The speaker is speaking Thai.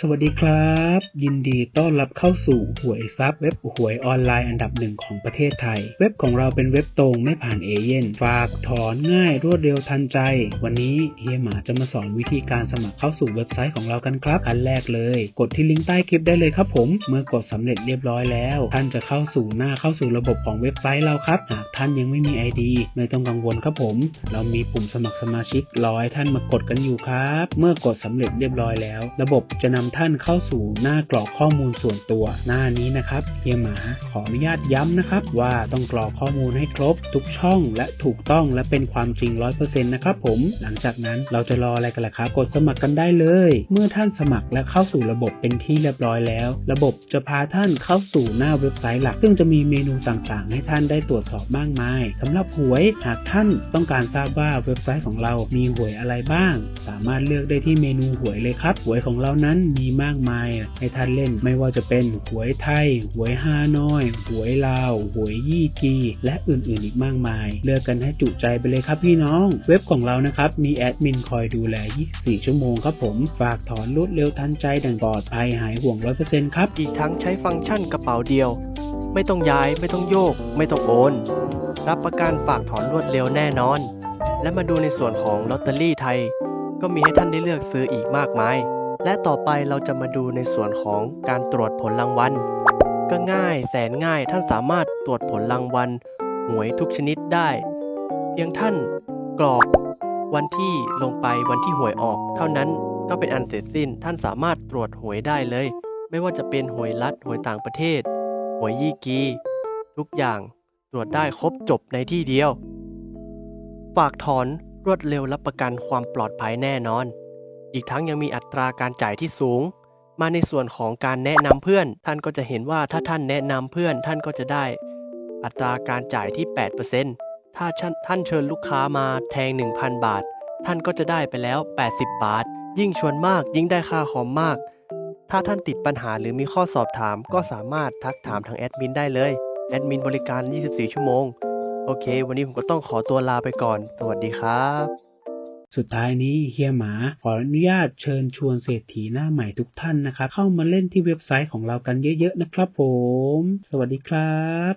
สวัสดีครับ ยินดีต้อนรับเข้าสู่หวยซับเว็บหวยออนไลน์อันดับหนึ่งของประเทศไทย เว็บของเราเป็นเว็บตรงไม่ผ่านเอเย่นฝากถอนง่ายรวดเร็วทันใจ วันนี้เฮียหมาจะมาสอนวิธีการสมัครเข้าสู่เว็บไซต์ของเรากันครับอันแรกเลย กดที่ลิงก์ใต้คลิปได้เลยครับผม เมื่อกดสำเร็จเรียบร้อยแล้ว ท่านจะเข้าสู่หน้าเข้าสู่ระบบของเว็บไซต์เราครับหากท่านยังไม่มี ID ไม่ต้องกังวลครับผม เรามีปุ่มสมัครสมาชิกรอให้ท่านมากดกันอยู่ครับ เมื่อกดสำเร็จเรียบร้อยแล้ว ระบบจะนำท่านเข้าสู่หน้ากรอกข้อมูลส่วนตัว หน้านี้นะครับเฮียหมาขออนุญาตย้ำนะครับ ว่าต้องกรอกข้อมูลให้ครบ ทุกช่องและถูกต้องและเป็นความจริง 100%นะครับผม หลังจากนั้นเราจะรออะไรกันล่ะครับกดสมัครกันได้เลย เมื่อท่านสมัครและเข้าสู่ระบบเป็นที่เรียบร้อยแล้ว ระบบจะพาท่านเข้าสู่หน้าเว็บไซต์หลัก ซึ่งจะมีเมนูต่างๆ ให้ท่านได้ตรวจสอบมากมายสำหรับหวยหากท่านต้องการทราบว่าเว็บไซต์ของเรามีหวยอะไรบ้าง สามารถเลือกได้ที่เมนูหวยเลยครับหวยของเรานั้นมีมากมายให้ท่านเล่นไม่ว่าจะเป็นหวยไทย หวยฮานอย หวยลาว หวยยี่จีและอื่นๆอีกมากมาย เลือกกันให้จุใจไปเลยครับพี่น้อง เว็บของเรานะครับ มีแอดมินคอยดูแล 24 ชั่วโมงครับผม ฝากถอนรวดเร็วทันใจดังปลอดภัยหายห่วง 100%ครับ อีกทั้งใช้ฟังก์ชันกระเป๋าเดียว ไม่ต้องย้ายไม่ต้องโยก ไม่ต้องโอน รับประกันฝากถอนรวดเร็วแน่นอน และมาดูในส่วนของลอตเตอรี่ไทย ก็มีให้ท่านได้เลือกซื้ออีกมากมาย และต่อไปเราจะมาดูในส่วนของการตรวจผลรางวัล ก็ง่ายแสนง่ายท่านสามารถตรวจผลรางวัลหวยทุกชนิดได้ เพียงท่านกรอกวันที่ลงไปวันที่หวยออก เท่านั้นก็เป็นอันเสร็จสิ้นท่านสามารถตรวจหวยได้เลย ไม่ว่าจะเป็นหวยรัฐหวยต่างประเทศ หวยยี่กี ทุกอย่างตรวจได้ครบจบในที่เดียว ฝากถอนรวดเร็วรับประกันความปลอดภัยแน่นอน อีกทั้งยังมีอัตราการจ่ายที่สูง มาในส่วนของการแนะนำเพื่อน ท่านก็จะเห็นว่าถ้าท่านแนะนำเพื่อนท่านก็จะได้ อัตราการจ่ายที่ 8%ถ้าท่านเชิญลูกค้ามาแทง 1,000 บาท ท่านก็จะได้ไปแล้ว 80 บาท ยิ่งชวนมากยิ่งได้ค่าคอมมาก ถ้าท่านติดปัญหาหรือมีข้อสอบถาม ก็สามารถทักถามทางแอดมินได้เลยแอดมินบริการ 24 ชั่วโมง โอเค วันนี้ผมก็ต้องขอตัวลาไปก่อน สวัสดีครับ สุดท้ายนี้เฮียหมาขออนุญาตเชิญชวนเศรษฐีหน้าใหม่ทุกท่านนะครับ เข้ามาเล่นที่เว็บไซต์ของเรากันเยอะๆนะครับผม สวัสดีครับ